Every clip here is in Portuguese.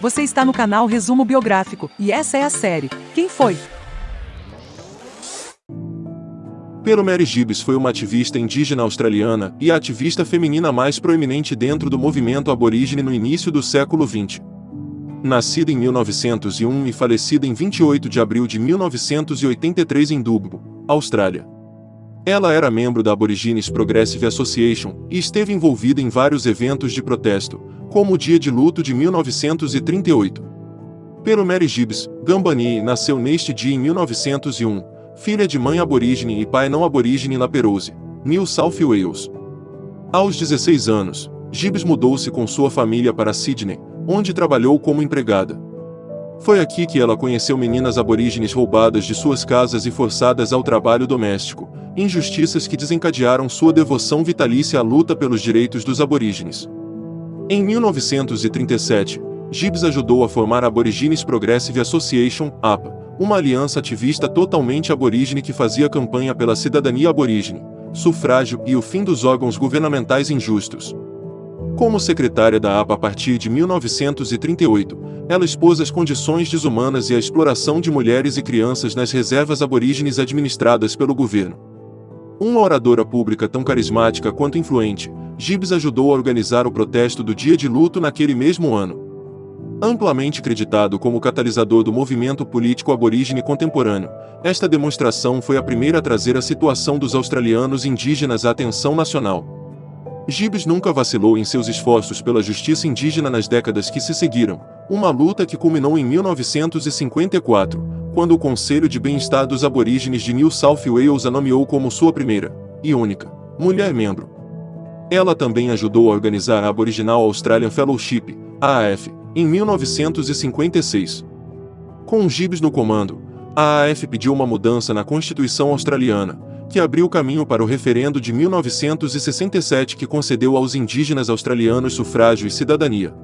Você está no canal Resumo Biográfico, e essa é a série. Quem foi? Pero Mary Gibbs foi uma ativista indígena australiana e a ativista feminina mais proeminente dentro do movimento aborígene no início do século XX. Nascida em 1901 e falecida em 28 de abril de 1983 em Dubbo, Austrália. Ela era membro da Aborigines Progressive Association e esteve envolvida em vários eventos de protesto, como o Dia de Luto de 1938. Pero Mary Gibbs, Gambani nasceu neste dia em 1901, filha de mãe aborígene e pai não aborígene na Perose, New South Wales. Aos 16 anos, Gibbs mudou-se com sua família para Sydney, onde trabalhou como empregada. Foi aqui que ela conheceu meninas aborígenes roubadas de suas casas e forçadas ao trabalho doméstico, injustiças que desencadearam sua devoção vitalícia à luta pelos direitos dos aborígenes. Em 1937, Gibbs ajudou a formar a Aborigines Progressive Association, APA, uma aliança ativista totalmente aborígene que fazia campanha pela cidadania aborígene, sufrágio e o fim dos órgãos governamentais injustos. Como secretária da APA a partir de 1938, ela expôs as condições desumanas e a exploração de mulheres e crianças nas reservas aborígenes administradas pelo governo. Uma oradora pública tão carismática quanto influente, Gibbs ajudou a organizar o protesto do dia de luto naquele mesmo ano. Amplamente creditado como catalisador do movimento político aborígene contemporâneo, esta demonstração foi a primeira a trazer a situação dos australianos indígenas à atenção nacional. Gibbs nunca vacilou em seus esforços pela justiça indígena nas décadas que se seguiram, uma luta que culminou em 1954, quando o Conselho de Bem-Estar dos Aborígenes de New South Wales a nomeou como sua primeira, e única, mulher membro. Ela também ajudou a organizar a Aboriginal Australian Fellowship, AAF, em 1956. Com Gibbs no comando, a AAF pediu uma mudança na Constituição australiana, que abriu caminho para o referendo de 1967 que concedeu aos indígenas australianos sufrágio e cidadania.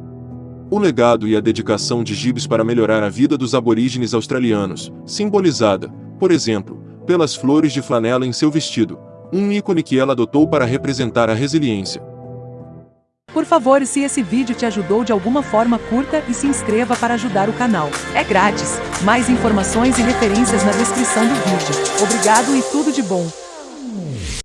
O legado e a dedicação de Gibbs para melhorar a vida dos aborígenes australianos, simbolizada, por exemplo, pelas flores de flanela em seu vestido, um ícone que ela adotou para representar a resiliência. Por favor, se esse vídeo te ajudou de alguma forma, curta e se inscreva para ajudar o canal. É grátis. Mais informações e referências na descrição do vídeo. Obrigado e tudo de bom.